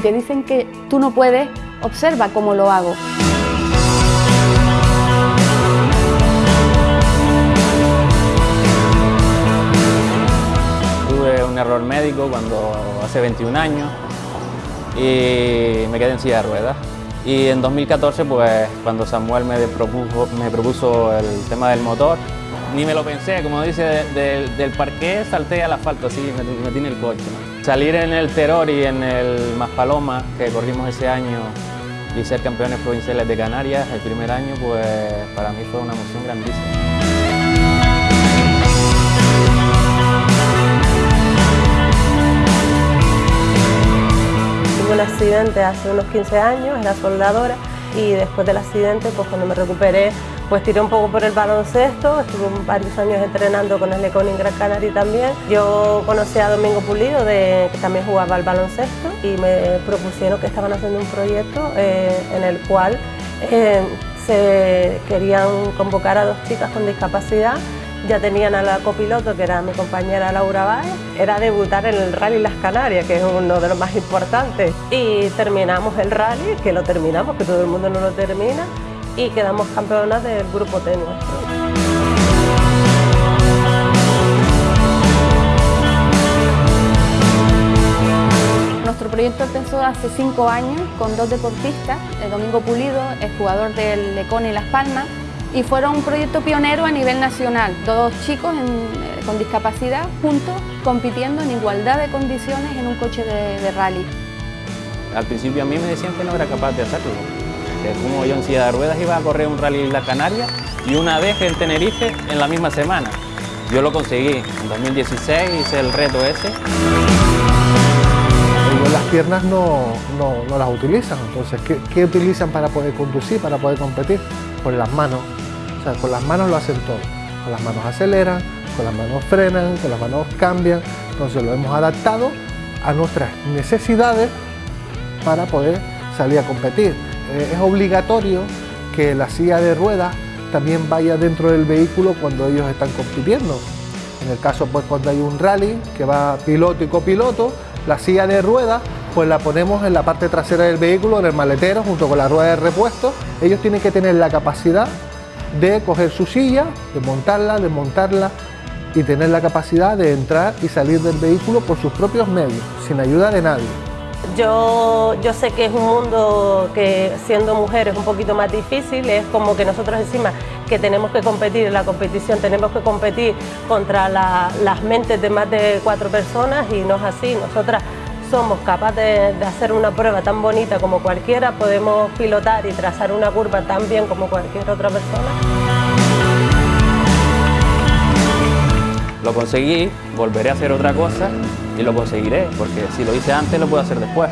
dicen que tú no puedes, observa cómo lo hago. Tuve un error médico cuando hace 21 años y me quedé en silla de ruedas. Y en 2014, pues cuando Samuel me propuso, me el tema del motor, ni me lo pensé, como dice, del parque salté al asfalto, así me metí en el coche. Salir en el Terror y en el Maspaloma, que corrimos ese año, y ser campeones provinciales de Canarias el primer año, pues para mí fue una emoción grandísima. Tuve un accidente hace unos 15 años, era soldadora y después del accidente, pues cuando me recuperé, pues tiré un poco por el baloncesto, estuve varios años entrenando con el Lecon en Gran Canaria también. Yo conocí a Domingo Pulido, que también jugaba al baloncesto, y me propusieron que estaban haciendo un proyecto eh, en el cual eh, se querían convocar a dos chicas con discapacidad ya tenían a la copiloto, que era mi compañera Laura Báez, era debutar en el Rally Las Canarias, que es uno de los más importantes. Y terminamos el rally, que lo terminamos, que todo el mundo no lo termina, y quedamos campeonas del grupo T nuestro. Nuestro proyecto empezó hace cinco años con dos deportistas, el Domingo Pulido, el jugador del Lecón y Las Palmas, y fueron un proyecto pionero a nivel nacional, dos chicos eh, con discapacidad juntos compitiendo en igualdad de condiciones en un coche de, rally. Al principio a mí me decían que no era capaz de hacerlo, que como yo en silla de ruedas iba a correr un rally en la Canaria y una vez en Tenerife en la misma semana. Yo lo conseguí, en 2016 hice el reto ese. las piernas no, no, las utilizan, entonces ¿qué, ¿qué utilizan para poder conducir, para poder competir? Pues las manos con las manos lo hacen todo. Con las manos aceleran, con las manos frenan, con las manos cambian. Entonces lo hemos adaptado a nuestras necesidades para poder salir a competir. Eh, es obligatorio que la silla de ruedas también vaya dentro del vehículo cuando ellos están compitiendo. En el caso, pues cuando hay un rally que va piloto y copiloto, la silla de ruedas pues la ponemos en la parte trasera del vehículo, en el maletero, junto con la rueda de repuesto. Ellos tienen que tener la capacidad de coger su silla, de montarla, de montarla y tener la capacidad de entrar y salir del vehículo por sus propios medios, sin ayuda de nadie. Yo, yo sé que es un mundo que siendo mujer es un poquito más difícil, es como que nosotros encima que tenemos que competir en la competición, tenemos que competir contra las mentes de más de cuatro personas y no es así, nosotras somos capaces de, hacer una prueba tan bonita como cualquiera, podemos pilotar y trazar una curva tan bien como cualquier otra persona. Lo conseguí, volveré a hacer otra cosa y lo conseguiré, porque si lo hice antes lo puedo hacer después.